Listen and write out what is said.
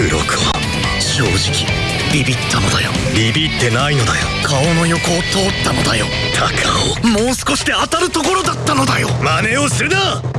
黒子正直ビビったのだよ。ビビってないのだよ。顔の横を通ったのだよ。高尾。もう少しで当たるところだったのだよ。真似をするな。